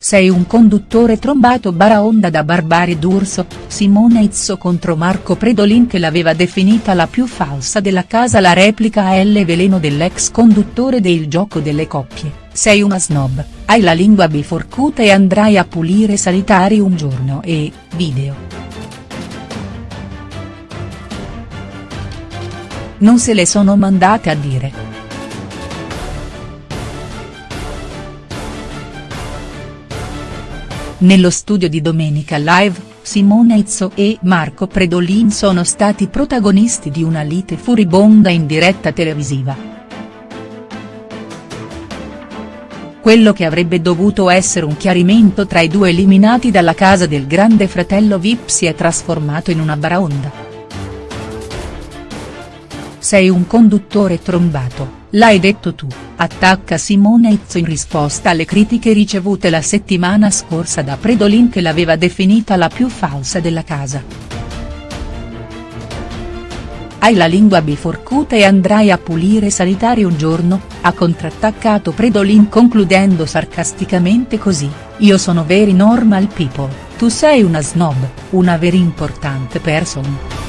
Sei un conduttore trombato baraonda da Barbari d'Urso, Simone Izzo contro Marco Predolin che l'aveva definita la più falsa della casa la replica a L veleno dell'ex conduttore del gioco delle coppie, sei una snob, hai la lingua biforcuta e andrai a pulire sanitari un giorno e, video. Non se le sono mandate a dire. Nello studio di Domenica Live, Simone Izzo e Marco Predolin sono stati protagonisti di una lite furibonda in diretta televisiva. Quello che avrebbe dovuto essere un chiarimento tra i due eliminati dalla casa del grande fratello Vip si è trasformato in una baraonda. Sei un conduttore trombato L'hai detto tu, attacca Simone Izzo in risposta alle critiche ricevute la settimana scorsa da Predolin che l'aveva definita la più falsa della casa. Hai la lingua biforcuta e andrai a pulire sanitari un giorno, ha contrattaccato Predolin concludendo sarcasticamente così, io sono very normal people, tu sei una snob, una very importante person.